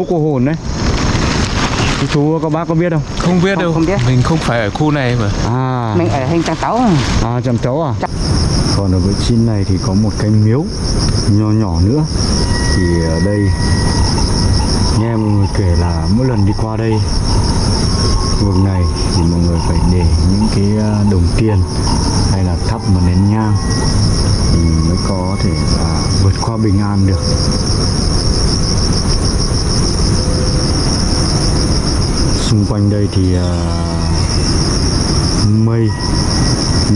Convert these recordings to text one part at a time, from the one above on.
miếu cô hồn đấy. Chú, chú các bác có biết không? Không biết Không- đâu. không biết. Mình không phải ở khu này mà. À. Mình ở hình trang tấu à? Chăm cháu à? Còn ở vị trí này thì có một cái miếu nhỏ nhỏ nữa. Thì ở đây nghe mọi người kể là mỗi lần đi qua đây vực này thì mọi người phải để những cái à, đồng tiền hay là thắp một nén nhang thì mới có thể là vượt qua bình an được xung quanh đây thì uh, mây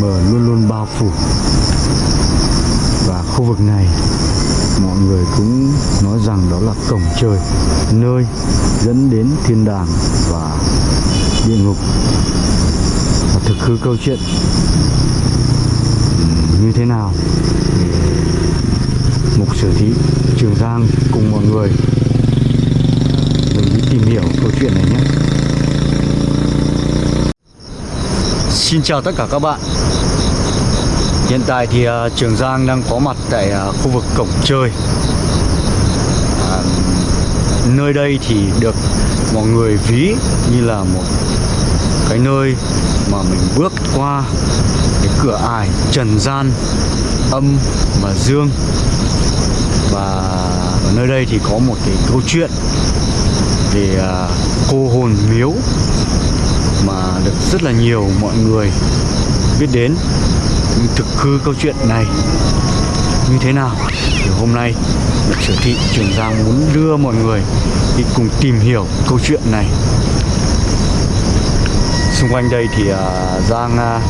mờ luôn luôn bao phủ. Và khu vực này mọi người cũng nói rằng đó là cổng trời nơi dẫn đến thiên đàng và địa ngục. Và thực hư câu chuyện như thế nào mục sử thí trường giang cùng mọi người mình đi tìm hiểu câu chuyện này nhé. Xin chào tất cả các bạn. Hiện tại thì uh, Trường Giang đang có mặt tại uh, khu vực cổng chơi. À, Nơi đây thì được mọi người ví như là một cái nơi mà mình bước qua cái cửa ải trần gian âm và dương. Và ở nơi đây thì có một cái câu chuyện về uh, cô hồn miếu mà được rất là nhiều mọi người biết đến. Nhưng thực hư câu chuyện này như thế nào? Thì hôm nay được sở thị chuyển Giang muốn đưa mọi người đi cùng tìm hiểu câu chuyện này. Xung quanh đây thì à, Giang à,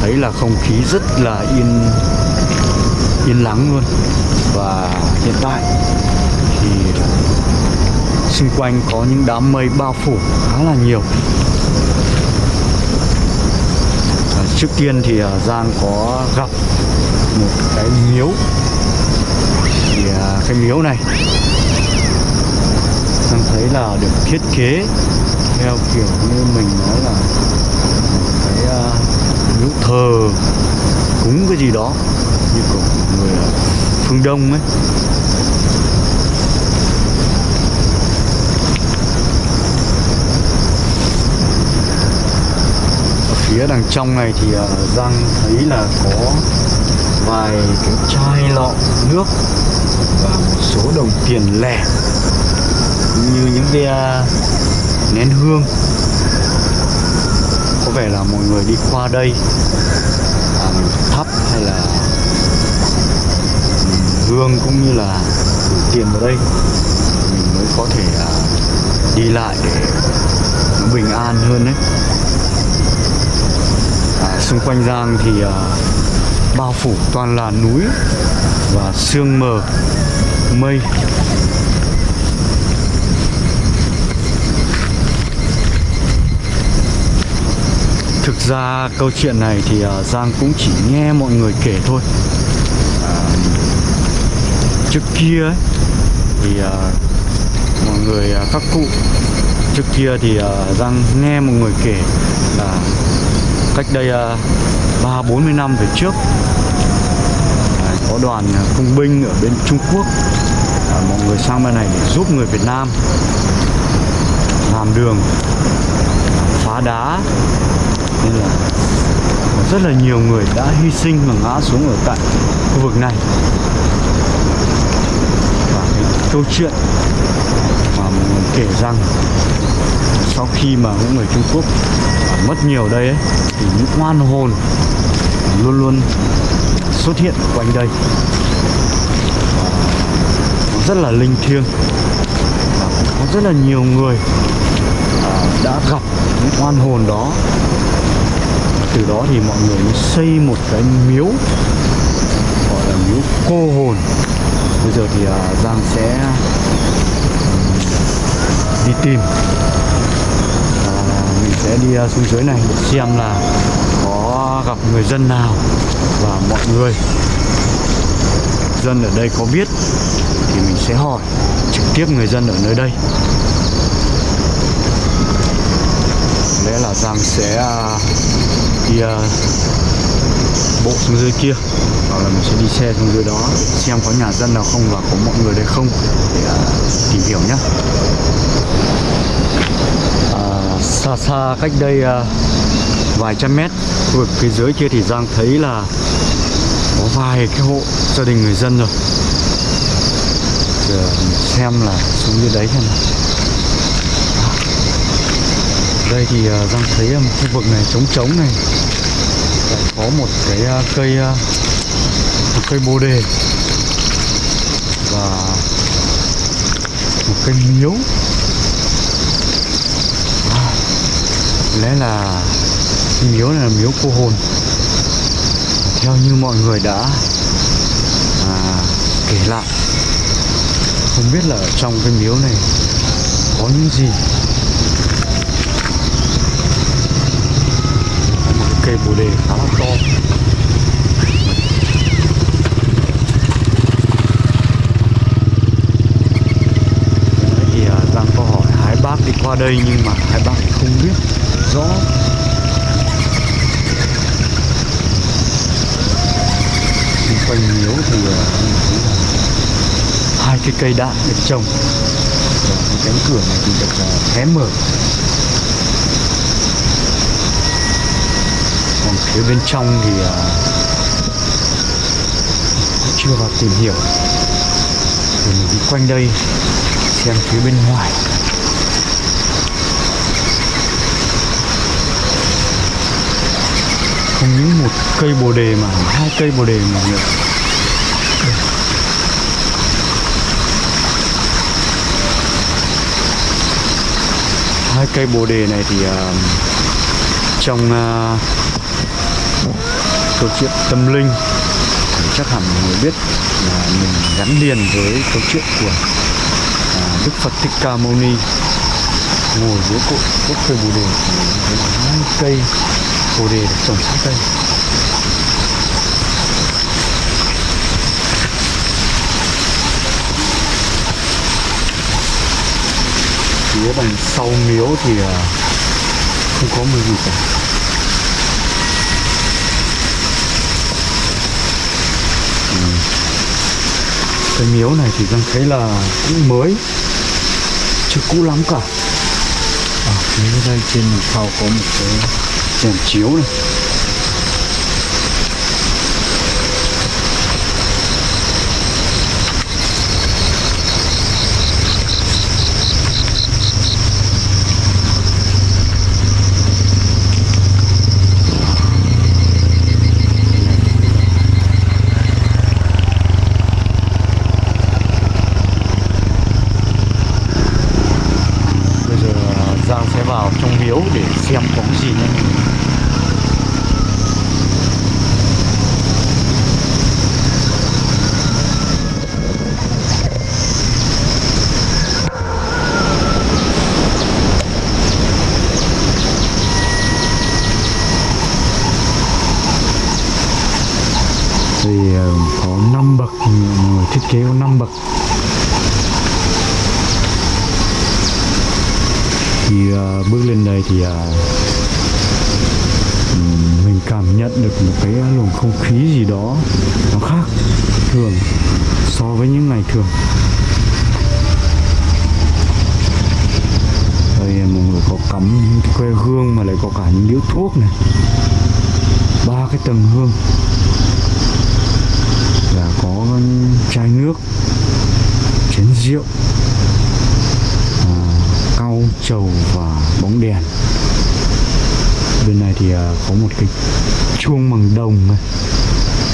thấy là không khí rất là yên yên lắng luôn. Và hiện tại thì xung quanh có những đám mây bao phủ khá là nhiều trước tiên thì à, Giang có gặp một cái miếu. Thì à, cái miếu này Giang thấy là được thiết kế theo kiểu như mình nói là một cái à, miếu thờ cúng cái gì đó như của người à, phương Đông ấy. Phía đằng trong này thì uh, Giang thấy là có vài cái chai lọ nước và một số đồng tiền lẻ cũng như những cái uh, nén hương. Có vẻ là mọi người đi qua đây à, thắp hay là ừ, hương cũng như là gửi tiền vào đây. Mình mới có thể à, đi lại để nó bình an hơn đấy xung quanh Giang thì uh, bao phủ toàn là núi và sương mờ mây. Thực ra câu chuyện này thì uh, Giang cũng chỉ nghe mọi người kể thôi. Trước kia ấy, thì uh, mọi người uh, các cụ trước kia thì uh, Giang nghe mọi người kể là cách đây ờ, ba bốn mươi năm về trước. Có đoàn ờ, công binh ở bên Trung Quốc. À, mọi người sang bên này để giúp người Việt Nam làm đường phá đá. Nên là rất là nhiều người đã hy sinh và ngã xuống ở tại khu vực này. Và cái câu chuyện mà mọi người kể rằng sau khi mà những người Trung Quốc mất nhiều đây ấy, thì những oan hồn luôn luôn xuất hiện quanh đây. Nó rất là linh thiêng. Và có rất là nhiều người đã gặp những oan hồn đó. Từ đó thì mọi người mới xây một cái miếu gọi là miếu cô hồn. Bây giờ thì à, Giang sẽ ừ, đi tìm mình sẽ đi à, xuống dưới này để xem là có gặp người dân nào và mọi người. Dân ở đây có biết thì mình sẽ hỏi trực tiếp người dân ở nơi đây. Lẽ là Giang sẽ à, đi à, bộ xuống dưới kia. Hoặc là mình sẽ đi xe xuống dưới đó xem có nhà dân nào không và có mọi người đây không để tìm hiểu nhé xa xa cách đây à, vài trăm mét. Khu vực phía dưới kia thì Giang thấy là có vài cái hộ gia đình người dân rồi. Giờ mình xem là xuống dưới đấy xem nào. Đây thì à, Giang thấy à, một khu vực này trống trống này. Lại có một cái cây một cây bồ đề và một cây miếu à, lẽ là miếu này là miếu cô hồn. Theo như mọi người đã à, kể lại không biết là ở trong cái miếu này có những gì. Một cây bồ đề khá là to. Thì à, Giang có hỏi hai bác đi qua đây nhưng mà hai bác không biết xung quanh miếu thì là hai cái cây đạn được trồng. Và cái cánh cửa này thì được à, hé mở. Còn phía bên trong thì à, chưa vào tìm hiểu. Thì mình đi quanh đây xem phía bên ngoài không những một cây bồ đề mà hai cây bồ đề mà người hai cây bồ đề này thì uh, trong uh, câu chuyện tâm linh thì chắc hẳn mọi người biết là mình gắn liền với câu chuyện của uh, Đức Phật Thích Ca Mâu Ni. Ngồi dưới cội gốc cây bồ đề thì thấy hai cây bồ đề được phía đằng sau miếu thì không có một gì cả Ừ. cái miếu này thì đang thấy là cũng mới chưa cũ lắm cả ở phía đây trên đằng sau có một cái đèn chiếu này bây giờ à, Giang sẽ vào trong miếu để xem có cái gì nhé thì có 5 bậc người thiết kế có 5 bậc. Thì uh, bước lên đây thì uh, mình cảm nhận được một cái luồng không khí gì đó nó khác thường so với những ngày thường. Đây mọi người có cắm cái que hương mà lại có cả những điếu thuốc này. Ba cái tầng hương chai nước chén rượu à, cau trầu và bóng đèn. Bên này thì à, có một cái chuông bằng đồng này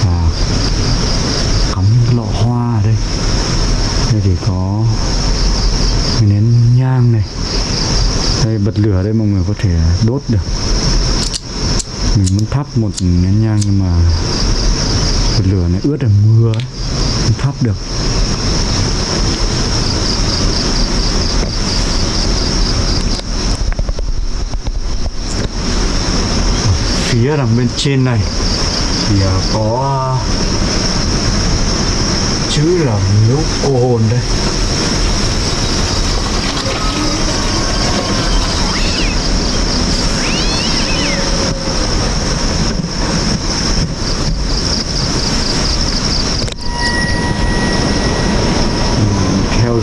và cắm lọ hoa ở đây. Đây thì có cái nén nhang này. Đây bật lửa đây mọi người có thể đốt được. Mình muốn thắp một nén nhang nhưng mà bật lửa này ướt là mưa ấy, không thắp được. Phía đằng bên trên này thì à, có à, chữ là miếu cô hồn đây.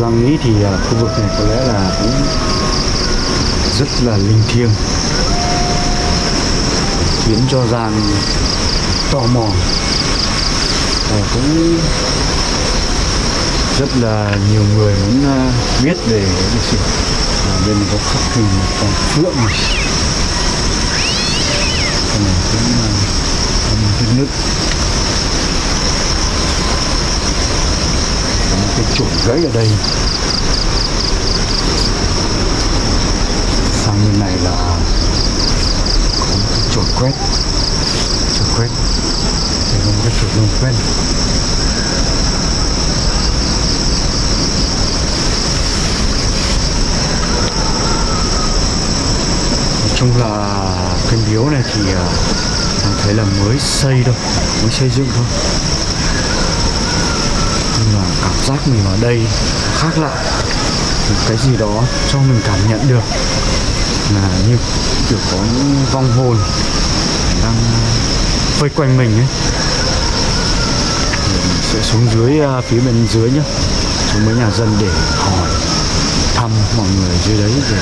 Giang nghĩ thì à, khu vực này có lẽ là cũng rất là linh thiêng. Khiến cho Giang tò mò. Và cũng rất là nhiều người muốn à, biết về lịch sử à, bên có khắc hình một con phượng này. Con này cũng à, là nước một chuột gãy ở đây. Sang bên này là có một cái chổi quét. Chuột quét. Đây có một cái chổi lông quét nói chung là cái miếu này thì à, thấy là mới xây đâu mới xây dựng thôi giác mình ở đây khác lạ một cái gì đó cho mình cảm nhận được là như kiểu có những vong hồn đang vây quanh mình ấy. Mình sẽ xuống dưới à, phía bên dưới nhá. Xuống mấy nhà dân để hỏi, thăm mọi người dưới đấy để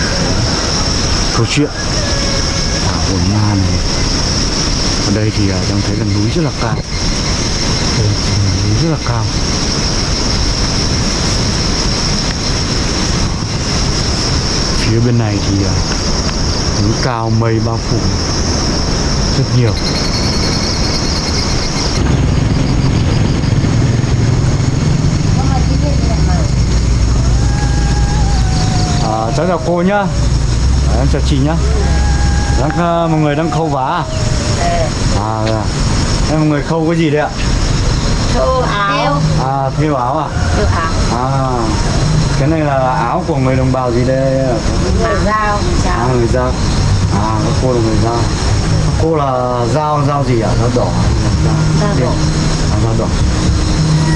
câu chuyện. À, ở hồn ma này. Ở đây thì à, đang thấy là núi rất là cao. Đây, núi rất là cao. Phía bên này thì à, núi cao mây bao phủ rất nhiều. À, cháu chào cô nhá. À, em chào chị nhá. Đang à, một người đang khâu vá à? À dạ. em một người khâu cái gì đấy ạ? Thô áo. À thêu áo à? Thô áo. À cái này là áo của người đồng bào gì đây? Ạ? Người dao Người à dao người giao à các cô là người giao Các cô là giao giao gì ạ? Giao đỏ. Dao đỏ. à, giao đỏ.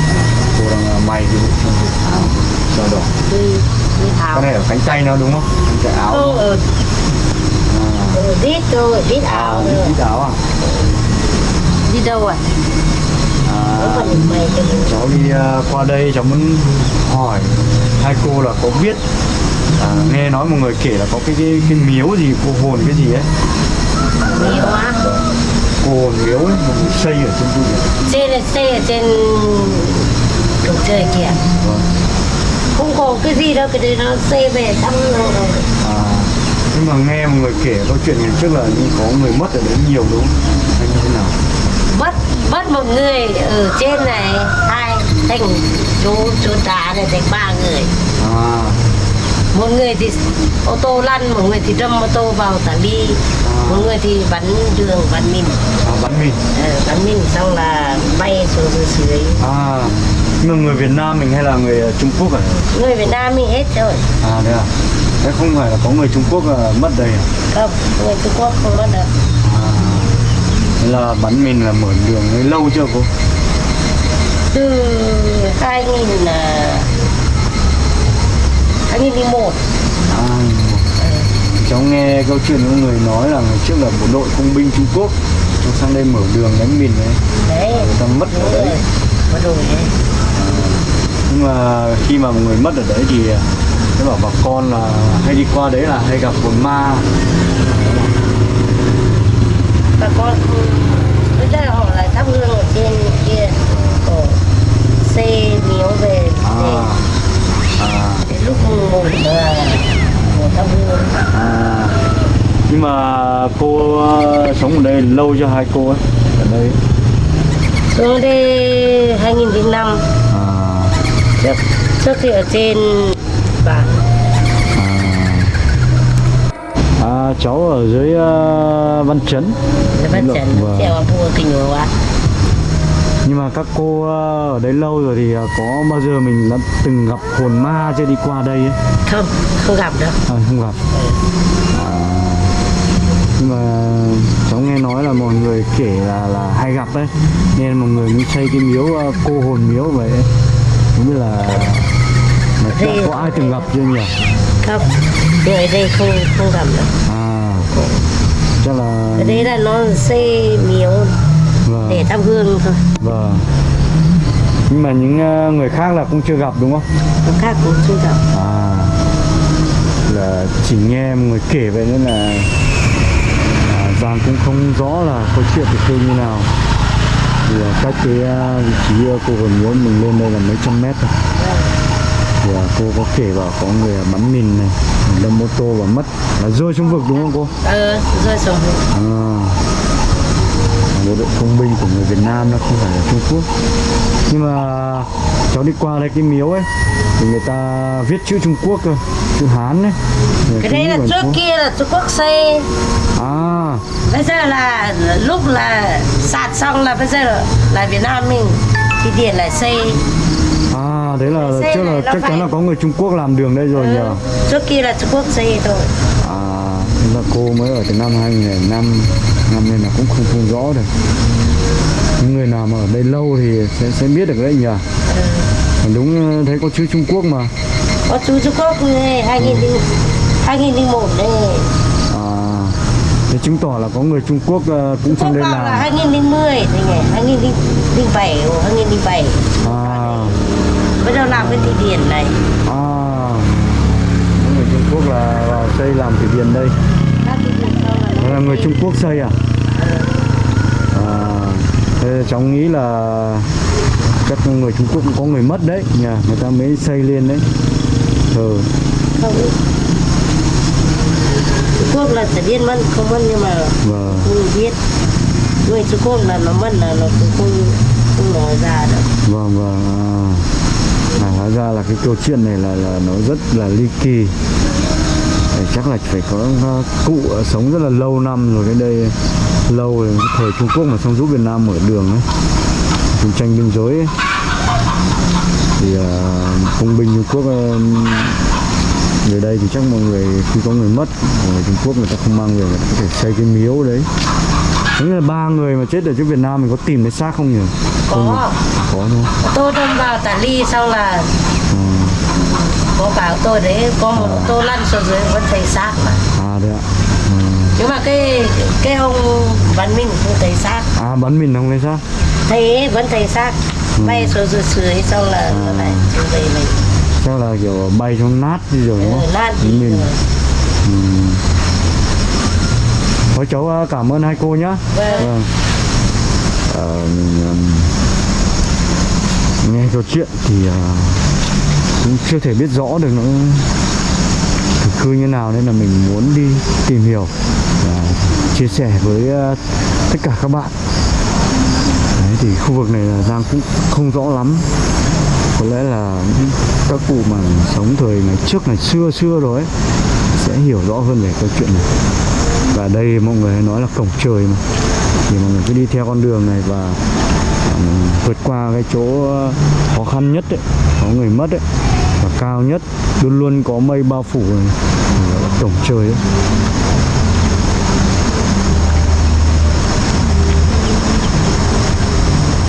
À, cô đang à, may cái bộ giao đỏ. Cái này ở cánh tay nó đúng không? Cánh tay áo. Thô ở à, ở đít thôi Đít à áo đi nữa ít áo à? Đi đâu à? À. Cháu đi à, qua đây cháu muốn hỏi hai cô là có biết à, nghe nói một người kể là có cái cái, cái miếu gì cô hồn cái gì ấy. Nhiều á? Cô hồn miếu ấy một người xây ở trên vực Trên là xe ở trên Cổng trời kìa. Vâng. Không có cái gì đâu Cái đấy nó xe về thăm rồi. À, nhưng mà nghe một người kể câu chuyện ngày trước là như có người mất ở đấy nhiều đúng không? Hay như thế nào? Bắt Bắt một người ở trên này Hai Thành chú chú tá này thành ba người. À, một người thì ô tô lăn một người thì đâm ô tô vào tả ly. Một người thì bắn đường bắn mìn. À bắn mìn. Ờ, bắn mìn xong là bay xuống dưới dưới à nhưng mà người Việt Nam mình hay là người ờ, Trung Quốc à? Người Việt Nam mình hết rồi. À đấy à? Thế không phải là có người Trung Quốc ờ, mất đây à? Không người Trung Quốc không bắt được À, là bắn mìn là mở đường lâu chưa cô? Từ 2000 là 2001 À, cháu nghe câu chuyện của người nói là ngày trước là bộ đội công binh Trung Quốc cháu sang đây mở đường đánh mìn đấy. Đấy. Người ta mất ở đấy. đầu đấy. Nhưng mà khi mà một người mất ở đấy thì nó bảo bà con là hay đi qua đấy là hay gặp hồn ma. Bà con bây giờ họ lại thắp hương ở trên kia xe miếu về để, à à. để lúc ngủ là ngủ thắp hương à. Nhưng mà cô ờ, sống ở đây lâu chưa hai cô ấy? Ở đây. Xuống đây 2005 à. Trước trước thì ở trên bản À, cháu ở dưới uh, Văn Chấn. Là bắt Lộ- trần vâng. vào bùa kinh quá Nhưng mà các cô ờ, ở đấy lâu rồi thì ờ, có bao giờ mình đã từng gặp hồn ma chưa đi qua đây ấy? không không gặp đâu À, không gặp à, Nhưng mà cháu nghe nói là mọi người kể là là hay gặp đấy Nên mọi người mới xây cái miếu ờ, cô hồn miếu vậy. Không biết là mà Thì- có ai từng gặp chưa nhỉ? không người đây không không gặp đâu À chắc là ở đây là nó xây miếu vâng, thắp hương thôi vâng. nhưng mà những ờ, người khác là cũng chưa gặp đúng không? Nó khác cũng chưa gặp. À. Là chỉ nghe người kể vậy nên là à, Giang cũng không rõ là câu chuyện thực hư như nào. Thì à, cách cái à, vị trí cô vừa miếu mình lên đây là mấy trăm mét thôi. Thì à, cô có kể bảo có người bắn mìn này đâm ô tô và mất. Là rơi xuống vực đúng không cô? Ờ, rơi xuống vực. À, bộ đội công binh của người Việt Nam nó không phải là Trung Quốc. Nhưng mà cháu đi qua đây cái miếu ấy thì người ta viết chữ Trung Quốc cơ chữ Hán đấy Cái đấy là trước kia là Trung Quốc xây. À. Bây giờ là lúc là sạt xong là bây giờ là, là Việt Nam mình thì điện lại xây. À đấy là Xe trước là chắc chắn phải- là có người Trung Quốc làm đường đây rồi Ừ, nhờ. Trước kia là Trung Quốc xây thôi. À là cô mới ở từ năm 2005 năm nên là cũng không không rõ được. Những người nào mà ở đây lâu thì sẽ sẽ biết được đấy nhờ ừ. Còn đúng ờ, thấy có chữ Trung Quốc mà. Có chú Trung Quốc này, 2000 2001 đây. À thế chứng tỏ là có người Trung Quốc ờ, cũng Trung trong đây vào là làm 2010 thì ngày 2007 hoặc 2007 à. Bắt đầu làm cái thủy điện này. À. Người Trung Quốc là vào xây làm thủy điện đây Các thủy điện sau là là người Trung Quốc xây à? À thế cháu nghĩ là chắc người Trung Quốc cũng có người mất đấy nhờ người ta mới xây lên đấy. Ừ không. Trung Quốc là sẽ điên mất không mất nhưng mà và không biết. Người Trung Quốc là nó mất là nó cũng không không nói ra được. Vâng vâng à. à, hóa ra là cái câu chuyện này là là nó rất là ly kỳ chắc là phải có uh, cụ sống rất là lâu năm rồi cái đây lâu rồi thời Trung Quốc mà xong giúp Việt Nam mở đường ấy chiến tranh biên giới ấy. thì uh, công binh Trung Quốc uh, về đây thì chắc mọi người khi có người mất người Trung Quốc người ta không mang về người ta có thể xây cái miếu đấy Thế là ba người mà chết ở trước Việt Nam mình có tìm thấy xác không nhỉ? Không có Có đúng không? tôi đâm vào tả ly xong là Ừ. có cả ô tô đấy có một ô tô lăn xuống dưới vẫn thấy xác mà À đấy ạ. Ừ. nhưng mà cái cái ông văn minh không thấy xác À bắn mình không thấy xác? thấy vẫn thấy xác bay xuống dưới dưới xong là nó lại trở về mình Chắc là kiểu bay trong nát đi rồi đúng ừ, không? lan Bắn đi mình. rồi Ừ. Thôi cháu ờ, cảm ơn hai cô nhá. Vâng. Vâng. Ờ, mình nghe câu chuyện thì ờ, cũng chưa thể biết rõ được nó thực cư như nào nên là mình muốn đi tìm hiểu và chia sẻ với ờ, tất cả các bạn. Đấy, thì khu vực này là Giang cũng không rõ lắm. Có lẽ là các cụ mà sống thời ngày trước ngày xưa xưa rồi ấy, sẽ hiểu rõ hơn về câu chuyện này. Và đây mọi người nói là cổng trời mà. Thì mọi người cứ đi theo con đường này và vượt qua cái chỗ ờ, khó khăn nhất ấy, có người mất ấy cao nhất luôn luôn có mây bao phủ tổng trời ấy.